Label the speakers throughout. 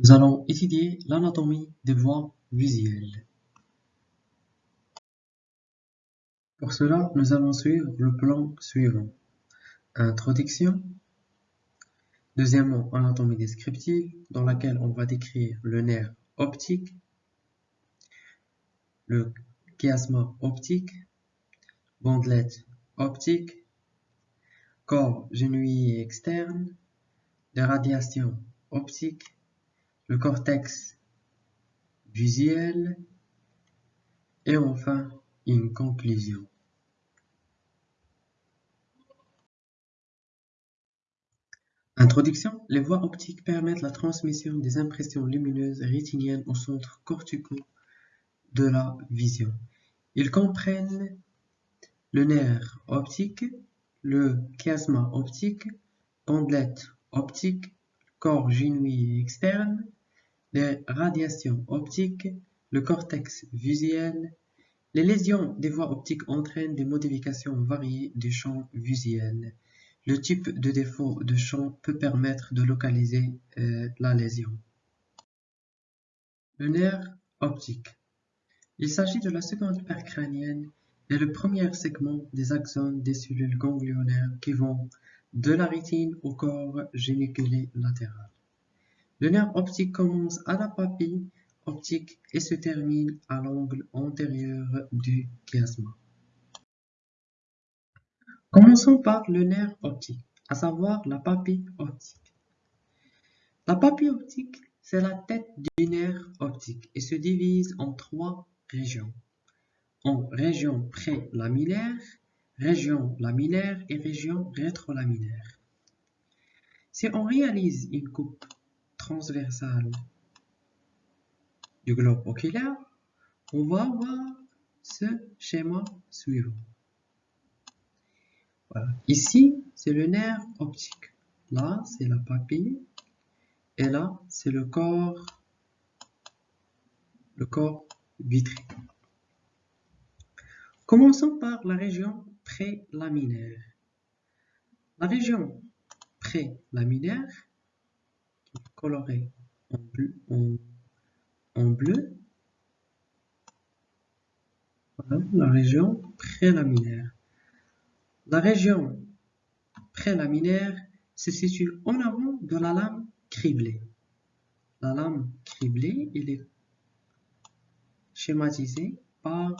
Speaker 1: Nous allons étudier l'anatomie des voies visuelles. Pour cela, nous allons suivre le plan suivant. Introduction. Deuxièmement, anatomie descriptive, dans laquelle on va décrire le nerf optique, le chiasma optique, bandelette optique, corps genouillé externe, les radiations optiques, le cortex visuel et enfin une conclusion. Introduction. Les voies optiques permettent la transmission des impressions lumineuses rétiniennes au centre cortico de la vision. Ils comprennent le nerf optique, le chiasma optique, pendelette optique, corps genouillé externe, les radiations optiques, le cortex visuel. Les lésions des voies optiques entraînent des modifications variées du champ visuel. Le type de défaut de champ peut permettre de localiser euh, la lésion. Le nerf optique. Il s'agit de la seconde paire crânienne et le premier segment des axones des cellules ganglionnaires qui vont de la rétine au corps géniculé latéral. Le nerf optique commence à la papille optique et se termine à l'angle antérieur du chiasma. Commençons par le nerf optique, à savoir la papille optique. La papille optique, c'est la tête du nerf optique et se divise en trois régions. En région prélaminaire, région laminaire et région rétrolaminaire. Si on réalise une coupe transversale du globe oculaire, on va voir ce schéma suivant. Voilà. Ici, c'est le nerf optique. Là, c'est la papille. Et là, c'est le corps, le corps vitré. Commençons par la région prélaminaire. La région prélaminaire coloré en bleu. Voilà, la région prélaminaire. La région prélaminaire se situe en avant de la lame criblée. La lame criblée, il est schématisé par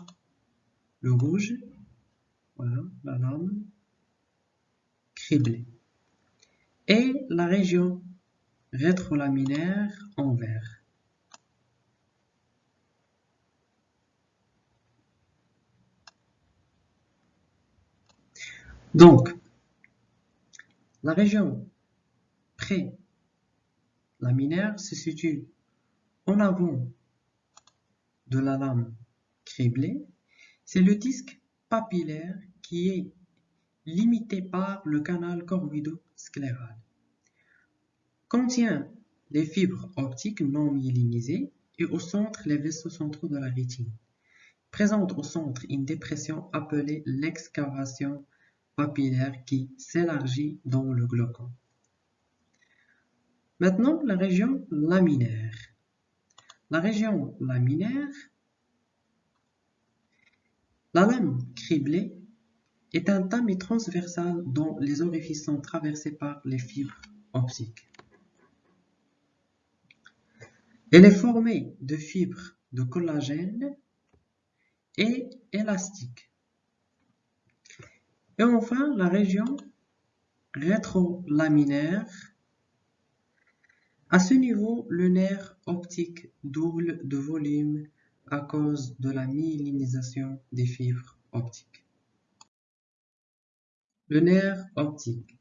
Speaker 1: le rouge. Voilà, la lame criblée. Et la région rétrolaminaire en vert. Donc, la région pré-laminaire se situe en avant de la lame criblée. C'est le disque papillaire qui est limité par le canal corvido-scléral contient les fibres optiques non myélinisées et au centre les vaisseaux centraux de la rétine. Présente au centre une dépression appelée l'excavation papillaire qui s'élargit dans le glaucome. Maintenant, la région laminaire. La région laminaire, la lame criblée est un tamis transversal dont les orifices sont traversés par les fibres optiques. Elle est formée de fibres de collagène et élastique. Et enfin, la région rétrolaminaire. À ce niveau, le nerf optique double de volume à cause de la myélinisation des fibres optiques. Le nerf optique.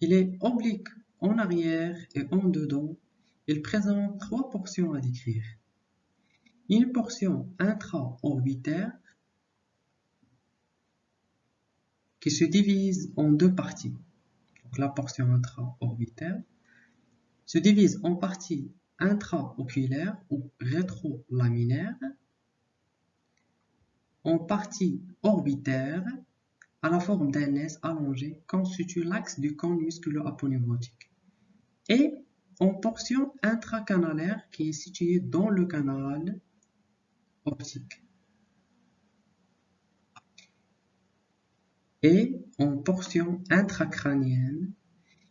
Speaker 1: Il est oblique en arrière et en dedans il présente trois portions à décrire. Une portion intra-orbitaire qui se divise en deux parties. La portion intra-orbitaire se divise en partie intra-oculaire ou rétrolaminaire, en partie orbitaire à la forme d'un S allongé constitue l'axe du cône musculo-aponeurotique et en portion intracanalaire qui est située dans le canal optique. Et en portion intracrânienne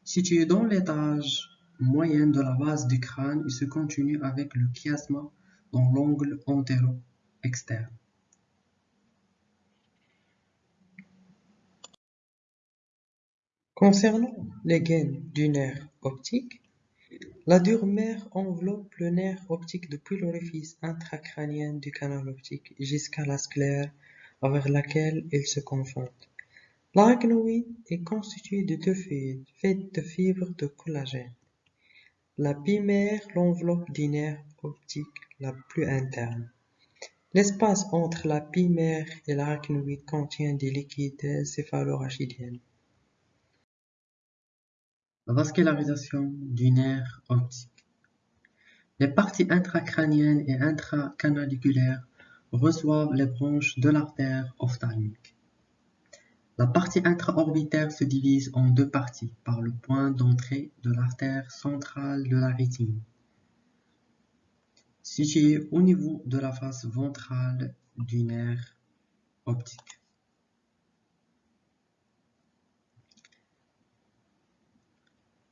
Speaker 1: située dans l'étage moyen de la base du crâne et se continue avec le chiasma dans l'angle antéro-externe. Concernant les gaines du nerf optique, la dure mère enveloppe le nerf optique depuis l'orifice intracrânien du canal optique jusqu'à la sclère avec laquelle il se confronte. L'arachnoïde est constitué de deux fibres faites de fibres de collagène. La bimère l'enveloppe du nerf optique la plus interne. L'espace entre la bimère et l'arachnoïde contient des liquides céphalorachidien. La vascularisation du nerf optique. Les parties intracrâniennes et intracanadiculaires reçoivent les branches de l'artère ophtalmique. La partie intraorbitaire se divise en deux parties par le point d'entrée de l'artère centrale de la rétine, située au niveau de la face ventrale du nerf optique.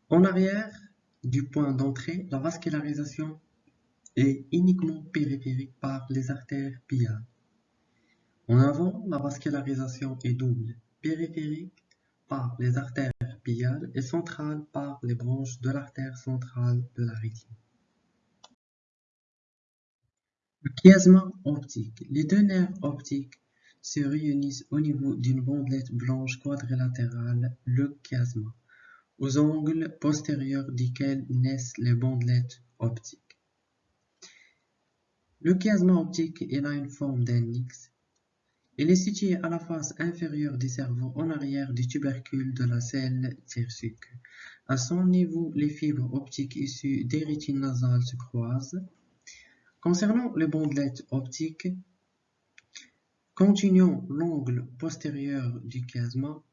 Speaker 1: En arrière du point d'entrée, la vascularisation est uniquement périphérique par les artères piales. En avant, la vascularisation est double périphérique par les artères piales et centrale par les branches de l'artère centrale de la rétine. Le chiasma optique. Les deux nerfs optiques se réunissent au niveau d'une bandelette blanche quadrilatérale, le chiasma, aux angles postérieurs desquels naissent les bandelettes optiques. Le chiasma optique a une forme d'un X il est situé à la face inférieure du cerveau en arrière du tubercule de la selle tirsique. À son niveau, les fibres optiques issues des rétines nasales se croisent. Concernant les bandelettes optiques, continuant l'angle postérieur du chiasma,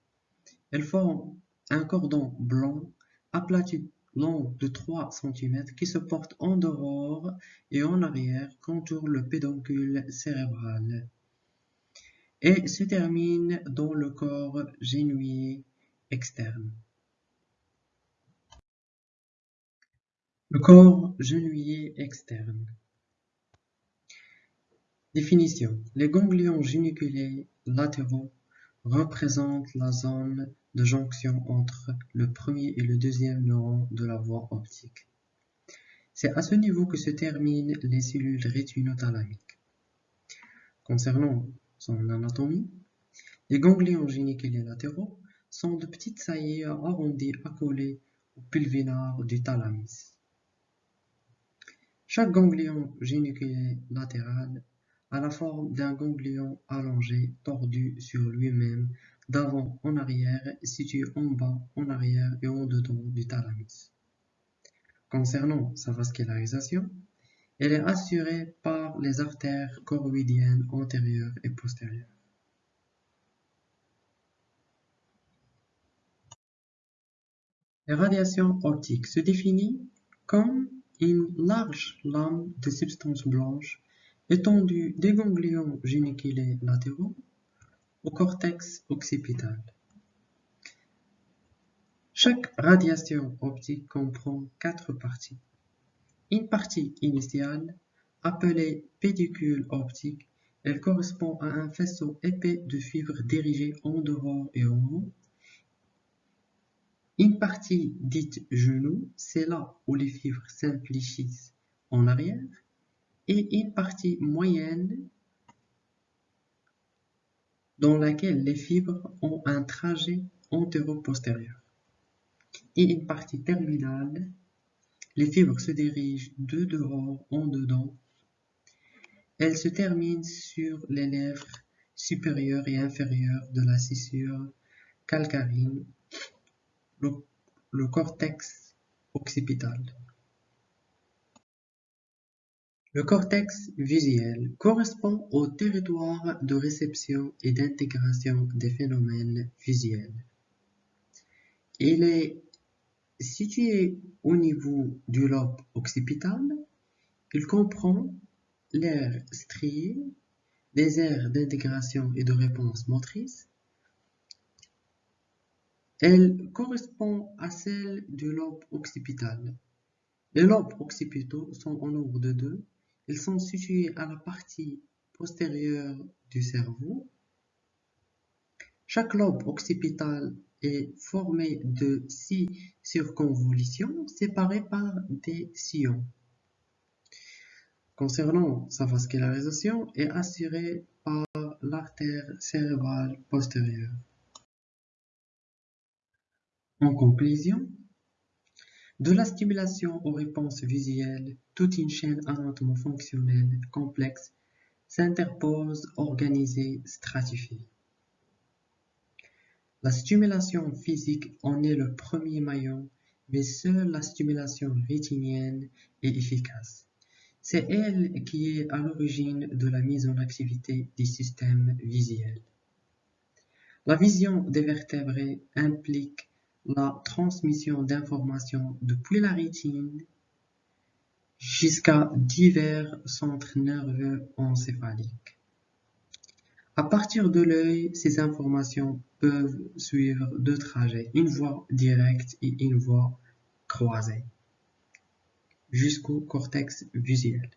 Speaker 1: elles forment un cordon blanc aplati long de 3 cm qui se porte en dehors et en arrière contourne le pédoncule cérébral et se termine dans le corps genouillé externe. Le corps genouillé externe. Définition. Les ganglions géniculés latéraux représentent la zone de jonction entre le premier et le deuxième neuron de la voie optique. C'est à ce niveau que se terminent les cellules rétinothalamiques. Concernant son anatomie. Les ganglions géniculés latéraux sont de petites saillies arrondies accolées au pulvinar du thalamus. Chaque ganglion géniculé latéral a la forme d'un ganglion allongé, tordu sur lui-même, d'avant en arrière, situé en bas, en arrière et en dedans du thalamus. Concernant sa vascularisation, elle est assurée par les artères choroïdiennes antérieures et postérieures. La radiation optique se définit comme une large lame de substance blanche étendue des ganglions géniculés latéraux au cortex occipital. Chaque radiation optique comprend quatre parties. Une partie initiale, appelée pédicule optique, elle correspond à un faisceau épais de fibres dirigées en dehors et en haut. Une partie dite genou, c'est là où les fibres s'infléchissent en arrière. Et une partie moyenne dans laquelle les fibres ont un trajet antéro-postérieur. Et une partie terminale les fibres se dirigent de dehors en dedans. Elles se terminent sur les lèvres supérieures et inférieures de la scissure calcarine, le, cortex occipital. Le cortex visuel correspond au territoire de réception et d'intégration des phénomènes visuels. Il est Situé au niveau du lobe occipital, il comprend l'aire striée, des aires d'intégration et de réponse motrice. Elle correspond à celle du lobe occipital. Les lobes occipitaux sont au nombre de deux. Ils sont situés à la partie postérieure du cerveau. Chaque lobe occipital est formé de six circonvolutions séparées par des sillons. Concernant sa vascularisation, est assurée par l'artère cérébrale postérieure. En conclusion, de la stimulation aux réponses visuelles, toute une chaîne anatomo-fonctionnelle complexe s'interpose, organisée, stratifiée. La stimulation physique en est le premier maillon, mais seule la stimulation rétinienne est efficace. C'est elle qui est à l'origine de la mise en activité des systèmes visuels. La vision des vertébrés implique la transmission d'informations depuis la rétine jusqu'à divers centres nerveux encéphaliques. À partir de l'œil, ces informations peuvent suivre deux trajets, une voie directe et une voie croisée, jusqu'au cortex visuel.